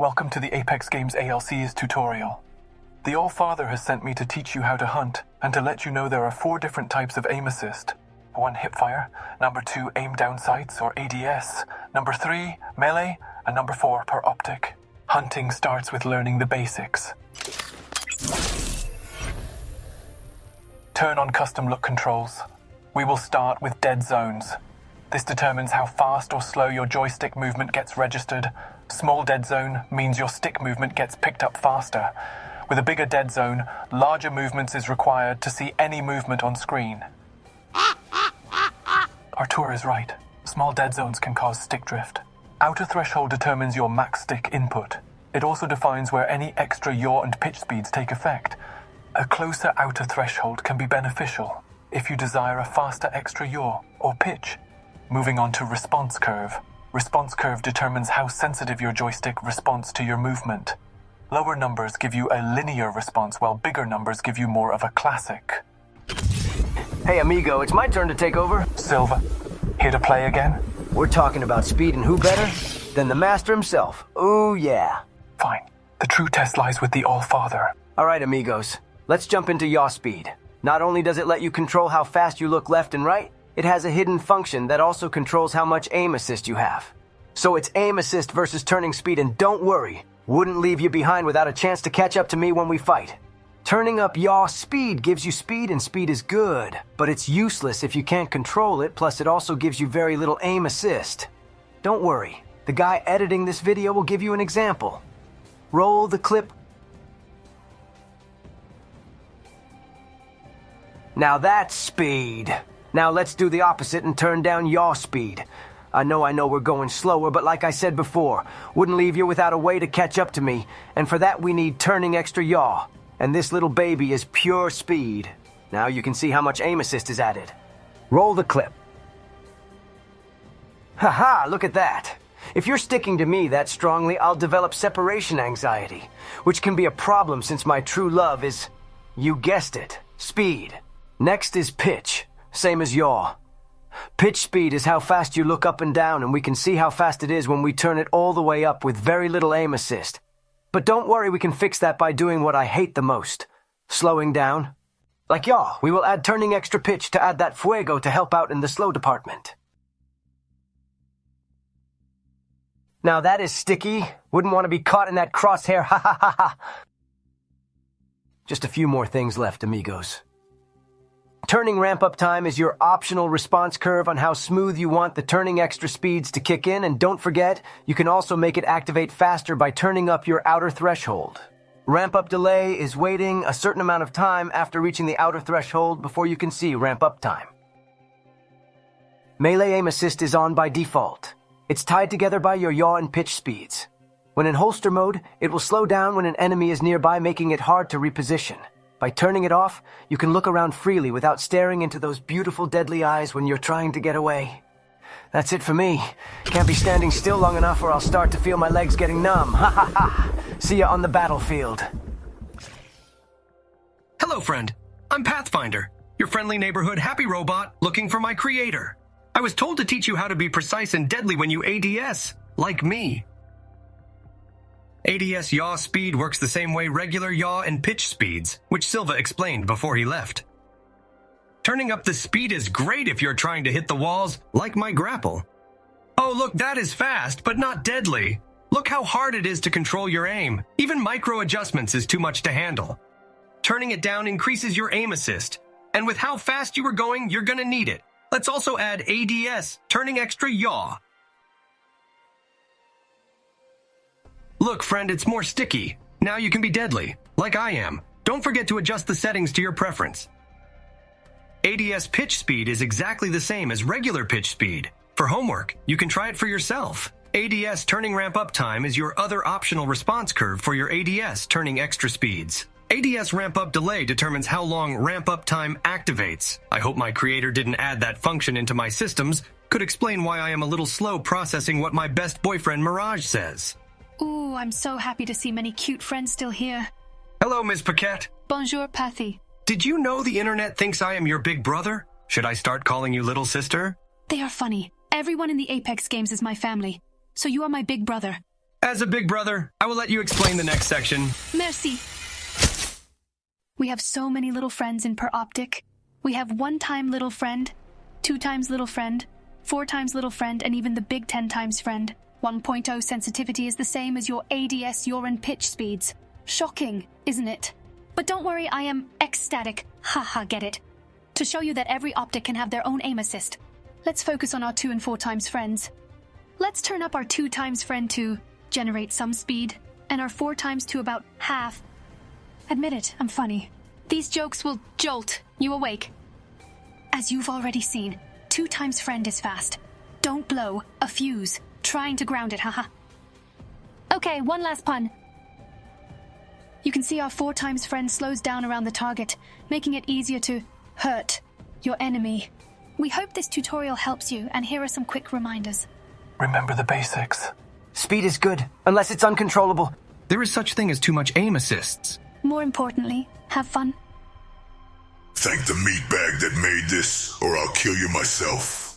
Welcome to the Apex Games ALC's tutorial. The All-Father has sent me to teach you how to hunt and to let you know there are four different types of aim assist. One hipfire, number two aim down sights or ADS, number three melee, and number four per optic. Hunting starts with learning the basics. Turn on custom look controls. We will start with dead zones. This determines how fast or slow your joystick movement gets registered. Small dead zone means your stick movement gets picked up faster. With a bigger dead zone, larger movements is required to see any movement on screen. Artur is right. Small dead zones can cause stick drift. Outer threshold determines your max stick input. It also defines where any extra yaw and pitch speeds take effect. A closer outer threshold can be beneficial if you desire a faster extra yaw or pitch. Moving on to response curve. Response curve determines how sensitive your joystick responds to your movement. Lower numbers give you a linear response, while bigger numbers give you more of a classic. Hey, amigo, it's my turn to take over. Silva, here to play again? We're talking about speed and who better than the master himself. Ooh, yeah. Fine. The true test lies with the All-Father. All right, amigos. Let's jump into yaw speed. Not only does it let you control how fast you look left and right, it has a hidden function that also controls how much aim assist you have. So it's aim assist versus turning speed, and don't worry, wouldn't leave you behind without a chance to catch up to me when we fight. Turning up yaw speed gives you speed, and speed is good, but it's useless if you can't control it, plus it also gives you very little aim assist. Don't worry, the guy editing this video will give you an example. Roll the clip. Now that's speed. Now let's do the opposite and turn down yaw speed. I know I know we're going slower, but like I said before, wouldn't leave you without a way to catch up to me, and for that we need turning extra yaw. And this little baby is pure speed. Now you can see how much aim assist is added. Roll the clip. Haha, look at that. If you're sticking to me that strongly, I'll develop separation anxiety, which can be a problem since my true love is, you guessed it, speed. Next is pitch, same as yaw. Pitch speed is how fast you look up and down, and we can see how fast it is when we turn it all the way up with very little aim assist. But don't worry, we can fix that by doing what I hate the most slowing down. Like yaw, we will add turning extra pitch to add that fuego to help out in the slow department. Now that is sticky. Wouldn't want to be caught in that crosshair, ha ha ha ha. Just a few more things left, amigos. Turning ramp up time is your optional response curve on how smooth you want the turning extra speeds to kick in, and don't forget, you can also make it activate faster by turning up your outer threshold. Ramp up delay is waiting a certain amount of time after reaching the outer threshold before you can see ramp up time. Melee aim assist is on by default. It's tied together by your yaw and pitch speeds. When in holster mode, it will slow down when an enemy is nearby, making it hard to reposition. By turning it off, you can look around freely without staring into those beautiful deadly eyes when you're trying to get away. That's it for me. Can't be standing still long enough or I'll start to feel my legs getting numb. Ha ha ha! See ya on the battlefield. Hello, friend. I'm Pathfinder, your friendly neighborhood happy robot looking for my creator. I was told to teach you how to be precise and deadly when you ADS, like me. ADS yaw speed works the same way regular yaw and pitch speeds, which Silva explained before he left. Turning up the speed is great if you're trying to hit the walls, like my grapple. Oh, look, that is fast, but not deadly. Look how hard it is to control your aim. Even micro adjustments is too much to handle. Turning it down increases your aim assist, and with how fast you are going, you're gonna need it. Let's also add ADS, turning extra yaw, Look, friend, it's more sticky. Now you can be deadly, like I am. Don't forget to adjust the settings to your preference. ADS pitch speed is exactly the same as regular pitch speed. For homework, you can try it for yourself. ADS turning ramp up time is your other optional response curve for your ADS turning extra speeds. ADS ramp up delay determines how long ramp up time activates. I hope my creator didn't add that function into my systems. Could explain why I am a little slow processing what my best boyfriend Mirage says. Ooh, I'm so happy to see many cute friends still here. Hello, Ms. Paquette. Bonjour, Pathy. Did you know the internet thinks I am your big brother? Should I start calling you little sister? They are funny. Everyone in the Apex games is my family, so you are my big brother. As a big brother, I will let you explain the next section. Merci. We have so many little friends in Per Optic. We have one time little friend, two times little friend, four times little friend, and even the big 10 times friend. 1.0 sensitivity is the same as your ADS yaw and pitch speeds. Shocking, isn't it? But don't worry, I am ecstatic. Haha, get it. To show you that every optic can have their own aim assist. Let's focus on our 2 and 4 times friends. Let's turn up our 2 times friend to generate some speed, and our 4 times to about half. Admit it, I'm funny. These jokes will jolt you awake. As you've already seen, 2 times friend is fast. Don't blow a fuse trying to ground it, haha. Okay, one last pun. You can see our 4 times friend slows down around the target, making it easier to hurt your enemy. We hope this tutorial helps you, and here are some quick reminders. Remember the basics. Speed is good, unless it's uncontrollable. There is such thing as too much aim assists. More importantly, have fun. Thank the meatbag that made this, or I'll kill you myself.